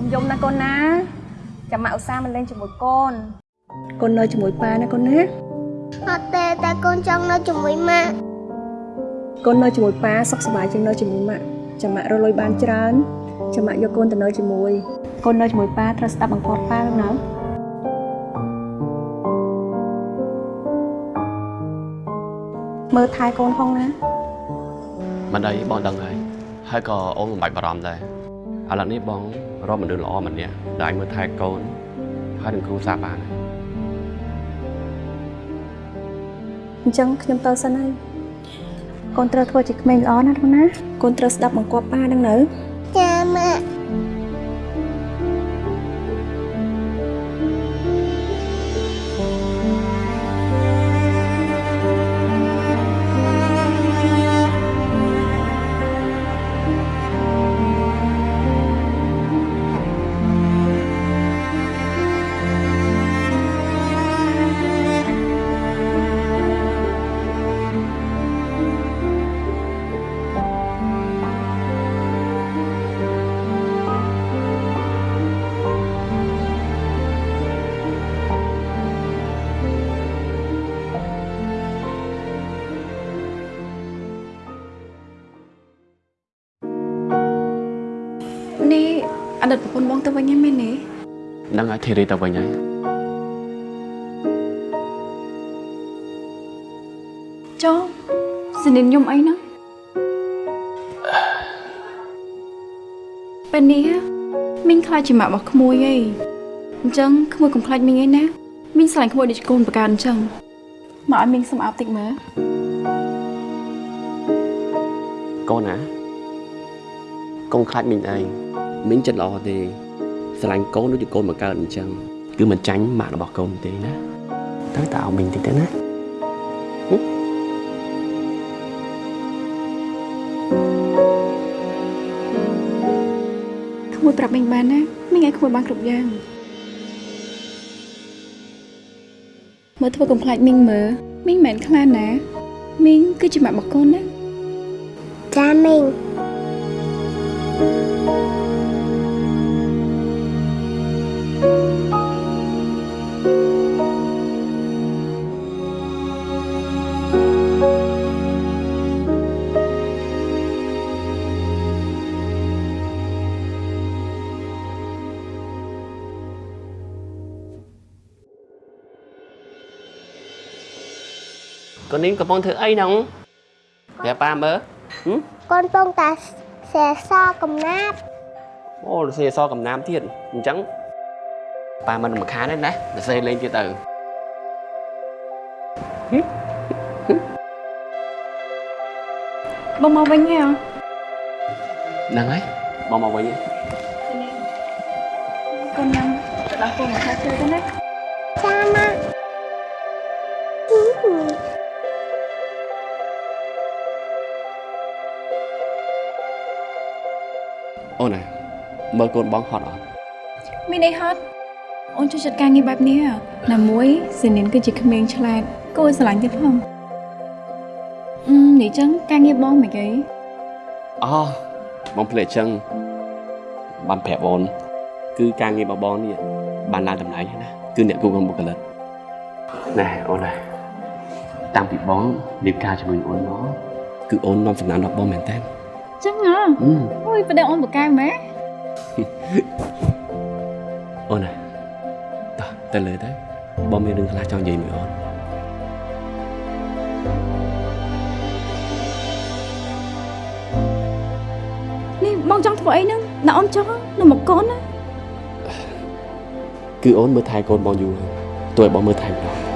ុំយំណាកូនណាចាំម៉ាក់ឧស្សាហ៍មកលេងជាមួយកូនកូននៅជាមួយប៉ាណាកូនណាអត់ទេតែកូនចង់នៅជាមួយម៉ាក់កូននៅជាមួយប៉ាសុខសប្បាយជាងនៅជាមួយម៉ាក់ចាំម៉ាក់រកលុយបានច្រើនចាំម៉ាក់យកកូនទៅនៅជាមួយ កូននៅជាមួយប៉ាត្រូវស្ដាប់បង្គាប់ប៉ាណាមើលថែកូនផងណាមិនអីបងដឹងហើយហើយក៏អូនមិនបាច់បារម្ភដែរ ឥឡូវនេះបងរកមនុស្សល្អម្នាក់ដែលអាចមើលថែកូនហើយនឹងគ្រូសាបានហើយអញ្ចឹងខ្ញុំទៅសិនហើយកូនត្រូវធ្វើជាក្មេងល្អណាកូនណាកូនត្រូវស្ដាប់បង្គាប់ប៉ាដឹងនៅចាម៉ាក់ នេះអតីតប្រពន្ធបងទៅវិញហ្នឹងមែនទេនឹងឲ្យធីរីទៅវិញហើយចុះសនិនខ្ញុំអីហ្នឹងពេលនេះមីងខ្លាចជាម៉ាក់របស់ក្មួយឯងអញ្ចឹងក្មួយកុំខ្លាចមីងឯណាមីងស្រឡាញ់ក្មួយដូចកូនប្រការអញ្ចឹងមកឲ្យមីងសុំអោបតិចមើលកូនណាកុំខ្លាចមីងអី មីងចិត្តល្អទេស្រឡាញ់កូនដូចជាកូនមកកើតអញ្ចឹងគឺមិនចាញ់ម៉ាក់របស់កូនទេណាទៅតើឲ្យមីងតិចទៅណាក្មួយប្រាប់មីងបានណាមីងឲ្យក្មួយបានគ្រប់យ៉ាងមើលធ្វើកុំខ្លាចមីងមើលមីងមិនមែនខ្លាចណាមីងគឺជាម៉ាក់របស់កូនណាចាមីង កូននេះកំពុងធ្វើអីហ្នឹងប្រាប់ប៉ាមើលហឹមកូនពងតាសែសកំណាប់អូរសេអសកំណាមទៀតអញ្ចឹងប៉ាមិនរំខានទេណារសេលេងទៀតទៅបងមកវិញហ៎ហ្នឹងហើយបងមកវិញកូនញ៉ាំទៅដល់កូនមកថា chơi ទៅណាចាម៉ា អូនណាមើលកូនបងហត់អត់មានអីហត់អូនជួយចាត់ការងារបែបនេះហ៎ណាមួយសេនីនគឺជាក្មេងឆ្លាតគួរឲ្យស្រឡាញ់ទៀតផងអឺនេះចឹងការងារបងមិនអីអូបងភ្លេចអញ្ចឹងបានប្រាប់អូនគឺការងាររបស់បងនេះបានឡើងតម្លៃហើយណាគឺអ្នកគូក្នុងបុគ្គលិកណែអូនណាតាំងពីបងរៀបការជាមួយអូនមកគឺអូននាំសំណាងដល់បងមែនតើ ចឹងហ៎ហឹមអូយប្រដៅអូនបកកែម៉ែអូនណាតោះទៅលើទៅបងមានរឿងខ្លះចង់និយាយមួយអូននេះបងចង់ធ្វើអីហ្នឹងណាអូនចង់នៅមកកូនណាគឺអូនមើលថែកូនបងយូរហើយទោះឲ្យបងមើលថែម្ដង